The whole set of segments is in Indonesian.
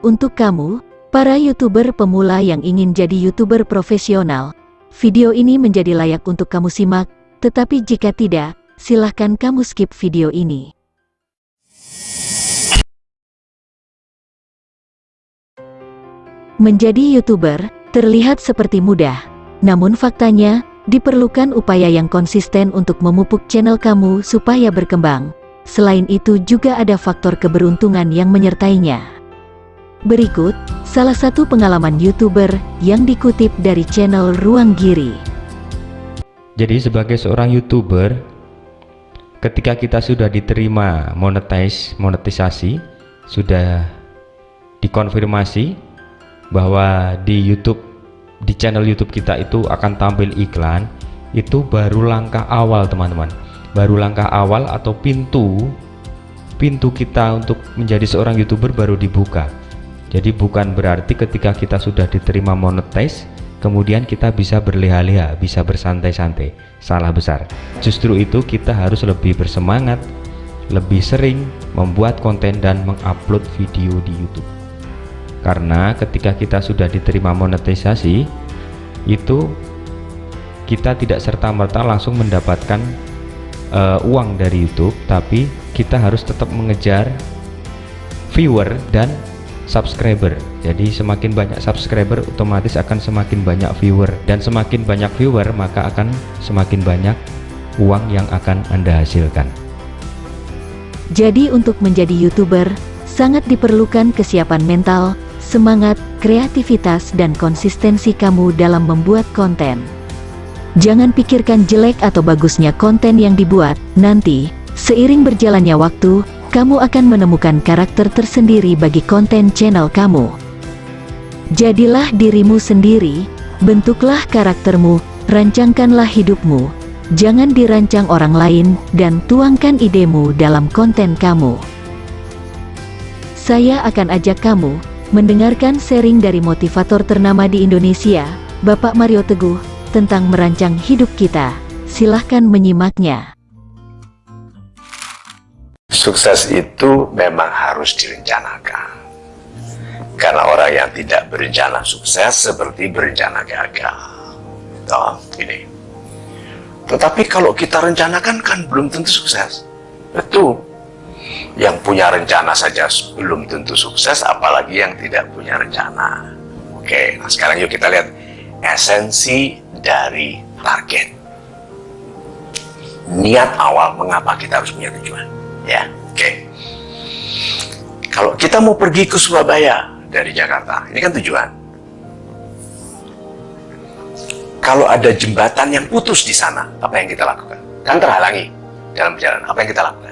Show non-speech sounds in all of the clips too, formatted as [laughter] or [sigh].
Untuk kamu, para YouTuber pemula yang ingin jadi YouTuber profesional, video ini menjadi layak untuk kamu simak, tetapi jika tidak, silahkan kamu skip video ini. Menjadi YouTuber terlihat seperti mudah, namun faktanya diperlukan upaya yang konsisten untuk memupuk channel kamu supaya berkembang. Selain itu juga ada faktor keberuntungan yang menyertainya. Berikut, salah satu pengalaman YouTuber yang dikutip dari channel Ruang Giri. Jadi sebagai seorang YouTuber, ketika kita sudah diterima monetize, monetisasi, sudah dikonfirmasi bahwa di YouTube di channel YouTube kita itu akan tampil iklan itu baru langkah awal teman-teman baru langkah awal atau pintu pintu kita untuk menjadi seorang youtuber baru dibuka jadi bukan berarti ketika kita sudah diterima monetize kemudian kita bisa berleha-leha bisa bersantai-santai. Salah besar. Justru itu kita harus lebih bersemangat lebih sering membuat konten dan mengupload video di YouTube. Karena ketika kita sudah diterima monetisasi itu kita tidak serta-merta langsung mendapatkan uh, uang dari YouTube tapi kita harus tetap mengejar viewer dan subscriber. Jadi semakin banyak subscriber otomatis akan semakin banyak viewer. Dan semakin banyak viewer maka akan semakin banyak uang yang akan anda hasilkan. Jadi untuk menjadi youtuber sangat diperlukan kesiapan mental semangat, kreativitas dan konsistensi kamu dalam membuat konten. Jangan pikirkan jelek atau bagusnya konten yang dibuat, nanti, seiring berjalannya waktu, kamu akan menemukan karakter tersendiri bagi konten channel kamu. Jadilah dirimu sendiri, bentuklah karaktermu, rancangkanlah hidupmu, jangan dirancang orang lain, dan tuangkan idemu dalam konten kamu. Saya akan ajak kamu, mendengarkan sharing dari motivator ternama di Indonesia, Bapak Mario Teguh, tentang merancang hidup kita. Silahkan menyimaknya. Sukses itu memang harus direncanakan. Karena orang yang tidak berencana sukses seperti berencana gagal. Toh, ini. Tetapi kalau kita rencanakan kan belum tentu sukses. Betul yang punya rencana saja belum tentu sukses, apalagi yang tidak punya rencana. Oke, nah sekarang yuk kita lihat esensi dari target. Niat awal mengapa kita harus punya tujuan. Ya, oke. Kalau kita mau pergi ke Surabaya dari Jakarta, ini kan tujuan. Kalau ada jembatan yang putus di sana, apa yang kita lakukan? Kan terhalangi dalam perjalanan. Apa yang kita lakukan?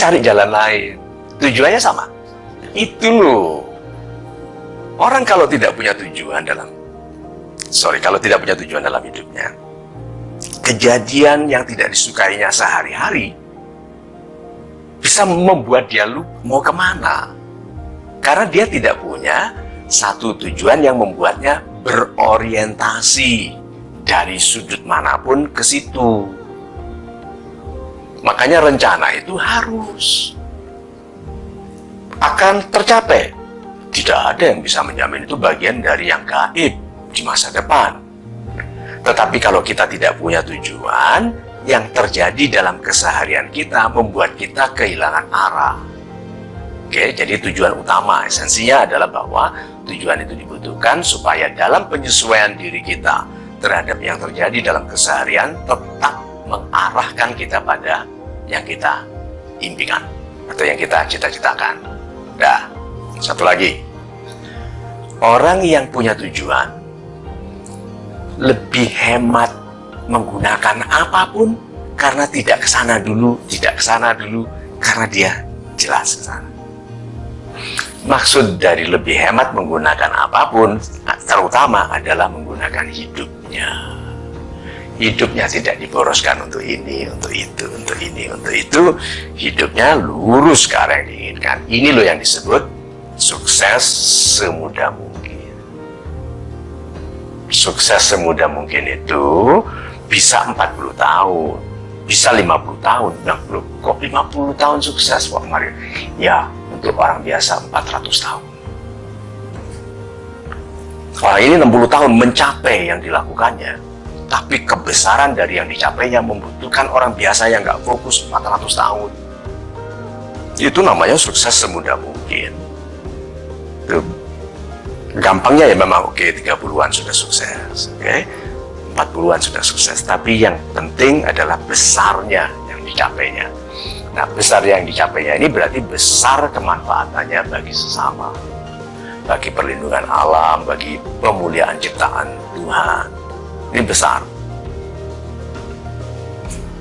cari jalan lain. Tujuannya sama. Itu loh. Orang kalau tidak punya tujuan dalam sorry, kalau tidak punya tujuan dalam hidupnya, kejadian yang tidak disukainya sehari-hari bisa membuat dia lupa mau ke mana. Karena dia tidak punya satu tujuan yang membuatnya berorientasi dari sudut mana pun ke situ. Makanya rencana itu harus akan tercapai. Tidak ada yang bisa menjamin itu bagian dari yang gaib di masa depan. Tetapi kalau kita tidak punya tujuan, yang terjadi dalam keseharian kita membuat kita kehilangan arah. Oke, jadi tujuan utama esensinya adalah bahwa tujuan itu dibutuhkan supaya dalam penyesuaian diri kita terhadap yang terjadi dalam keseharian tetap mengarahkan kita pada yang kita impikan atau yang kita cita-citakan. Nah, satu lagi. Orang yang punya tujuan lebih hemat menggunakan apa pun karena tidak ke sana dulu, tidak ke sana dulu karena dia jelas ke sana. Maksud dari lebih hemat menggunakan apa pun terutama adalah menggunakan hidupnya hidupnya tidak diboroskan untuk ini, untuk itu, untuk ini, untuk itu. Hidupnya lurus ke arah yang diinginkan. Ini loh yang disebut sukses semudah mungkin. Sukses semudah mungkin itu bisa 40 tahun, bisa 50 tahun, 60, kok 50 tahun sukses Pak Mario? Ya, untuk orang biasa 400 tahun. Orang ini 60 tahun mencapai yang dilakukannya, tapi kebesaran dari yang dicapainya membutuhkan orang biasa yang nggak fokus 400 tahun. Itu namanya sukses semudah mungkin. Gampangnya ya memang oke okay, 30-an sudah sukses, oke. Okay? 40-an sudah sukses, tapi yang penting adalah besarnya yang dicapainya. Nah, besar yang dicapainya ini berarti besar kemanfaatannya bagi sesama, bagi perlindungan alam, bagi pemuliaan ciptaan Tuhan. Ini besar.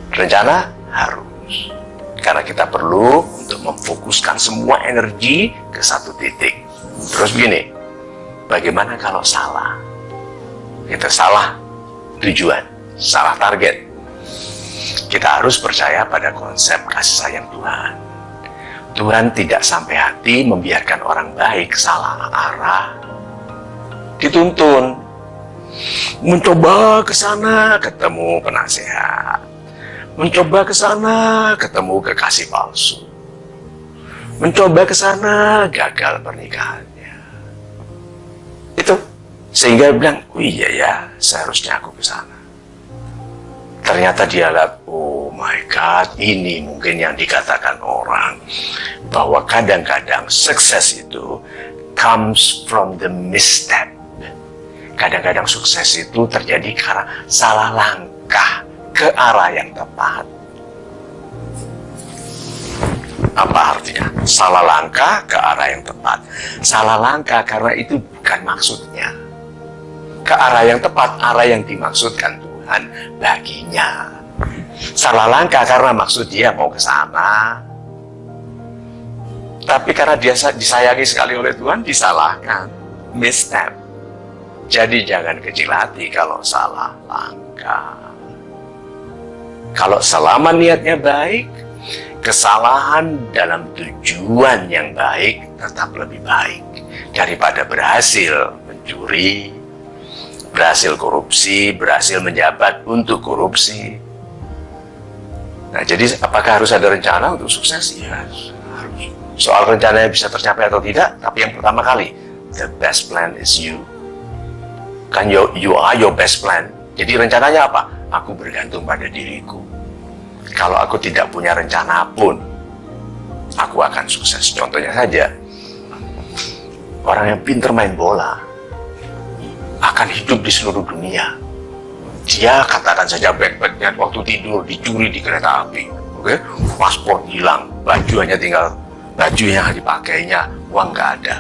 Rencana harus. Karena kita perlu untuk memfokuskan semua energi ke satu titik. Terus begini, bagaimana kalau salah? Kita salah tujuan, salah target kita harus percaya pada konsep kasih sayang Tuhan. Tuhan tidak sampai hati membiarkan orang baik salah arah. Dituntun. Mencoba ke sana ketemu penasehat. Mencoba ke sana ketemu kekasih palsu. Mencoba ke sana gagal pernikahannya. Sehingga bilang, oh iya ya, seharusnya aku ke sana. Ternyata dia lihat, oh my God, ini mungkin yang dikatakan orang. Bahwa kadang-kadang sukses itu comes from the misstep. Kadang-kadang sukses itu terjadi karena salah langkah ke arah yang tepat. Apa artinya? Salah langkah ke arah yang tepat. Salah langkah karena itu bukan maksudnya. Ke arah yang tepat, arah yang dimaksudkan Tuhan baginya. Salah langkah karena maksud dia mau ke sana. Tapi karena dia disayangi sekali oleh Tuhan, disalahkan. Misstep. Jadi jangan kecil hati kalau salah langkah. Kalau selama niatnya baik, kesalahan dalam tujuan yang baik tetap lebih baik daripada berhasil mencuri, berhasil korupsi, berhasil menjabat untuk korupsi. Nah, jadi apakah harus ada rencana untuk sukses? Ya, harus. Soal rencananya bisa tercapai atau tidak, tapi yang pertama kali, the best plan is you. Kan you, you are your best plan. Jadi rencananya apa? Aku bergantung pada diriku. Kalau aku tidak punya rencana pun, aku akan sukses. Contohnya saja, orang yang pinter main bola, akan hidup di seluruh dunia. Dia katakan saja backpacknya waktu tidur dicuri di kereta api. Oke, okay? paspor hilang, baju hanya tinggal baju yang dipakainya, uang nggak ada.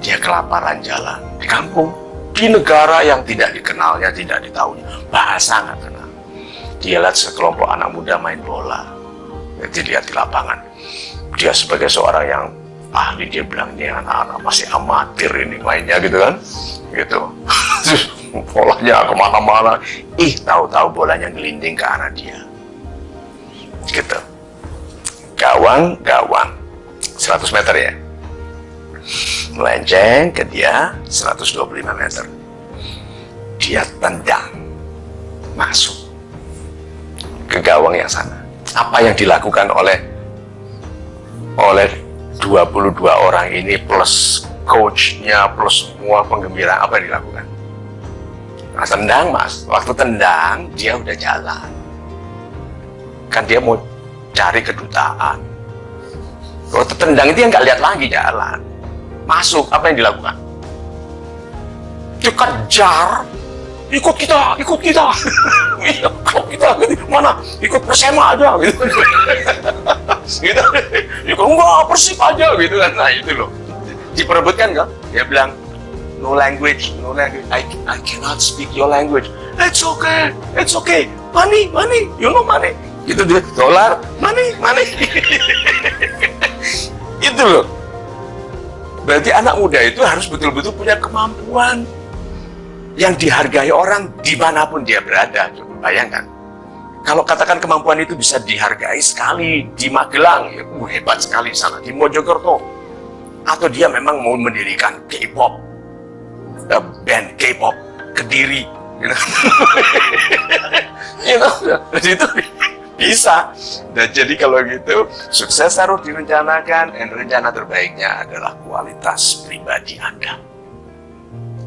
Dia kelaparan jalan di kampung, di negara yang tidak dikenalnya, tidak ditahunya, bahasa nggak kenal. Dia lihat sekelompok anak muda main bola, jadi lihat di lapangan. Dia sebagai seorang yang ahli dia bilang ini anak-anak masih amatir ini mainnya gitu kan gitu bolanya ke mana-mana. Ih tahu-tahu bolanya ngelinding ke arah dia. Gitu. Gawang gawang 100 meter ya? Melenceng ke dia 125 meter. Dia tendang. Masuk. Ke gawang yang sana. Apa yang dilakukan oleh oleh 22 orang ini plus coachnya plus semua penggembira apa yang dilakukan nah tendang mas. Waktu tendang dia udah jalan. Kan dia mau cari kedutaan. Waktu tendang yang nggak lihat lagi jalan. Masuk apa yang dilakukan? Dia kejar. Ikut kita ikut kita. [laughs] Ikut kita. Mana? Ikut persema aja gitu. [laughs] Gitu. Ikut enggak persib aja gitu kan. Nah itu loh. Diperebutkan kan dia bilang no language no language. I, I cannot speak your language. It's okay it's okay. Money money you know money. Gitu dia dolar money money. [laughs] Itu loh. Berarti anak muda itu harus betul-betul punya kemampuan yang dihargai orang di mana pun dia berada. Coba bayangkan. Kalau katakan kemampuan itu bisa dihargai sekali di Magelang ya, uh, hebat sekali sana di Mojokerto. Atau dia memang mau mendirikan K-pop uh, band K-pop kediri know? you know, itu bisa dan jadi kalau gitu sukses harus direncanakan dan rencana terbaiknya adalah kualitas pribadi Anda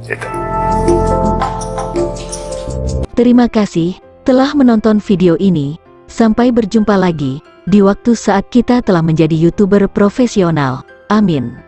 Gitu. Terima kasih telah menonton video ini. Sampai berjumpa lagi di waktu saat kita telah menjadi YouTuber profesional. Amin.